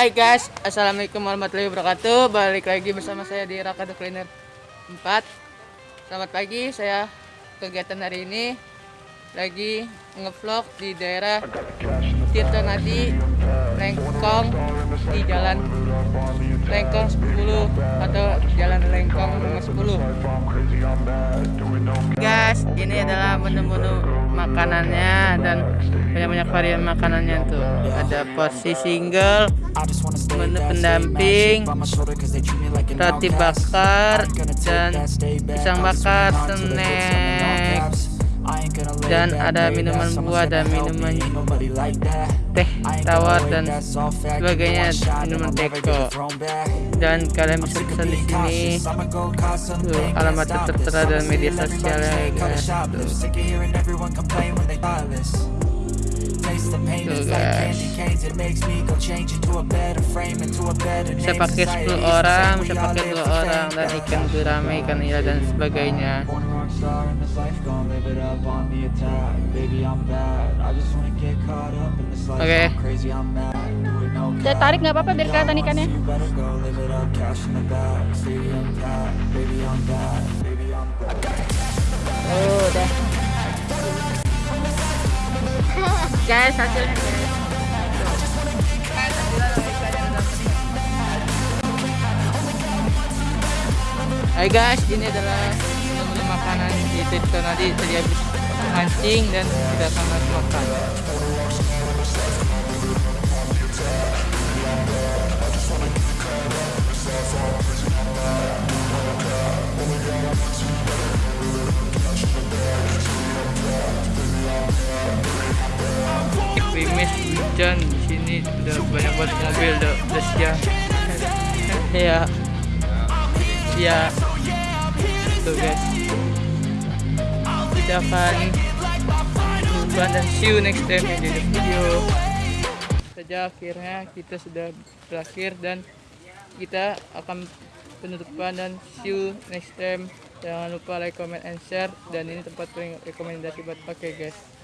Hai guys, assalamualaikum warahmatullahi wabarakatuh. Balik lagi bersama saya di Rakado Cleaner 4. Selamat pagi, saya kegiatan hari ini lagi ngevlog di daerah Tirta Nadi, Lengkong di Jalan Lengkong 10 atau Jalan Lengkong nomor 10. Guys, ini adalah menu-menu makanannya dan banyak-banyak varian makanannya tuh. Ada porsi single, menu pendamping, roti bakar dan pisang bakar, snack dan ada minuman buah dan minuman teh tawar dan sebagainya minuman teko. dan kalian bisa pesan di sini. Tuh alamat tertera dan media sosialnya ya guys. tuh. Bisa pakai 10 orang Bisa pakai 2 orang Dan ikan gurame, ikan nila dan sebagainya. Oke Saya tarik nggak apa-apa biar kelihatan ikannya. Guys hasilnya guys Hai guys, ini adalah menu makanan di Tirta tadi tadi habis mancing dan kita langsung makan. Hujan di sini udah banyak banget mobil udah, udah siang. ya, ya, tuh guys. Kita akan lupa dan see you next time di video. Saja akhirnya kita sudah berakhir dan kita akan penutupan dan see you next time. Jangan lupa like, comment, and share dan ini tempat rekomendasi buat pakai guys.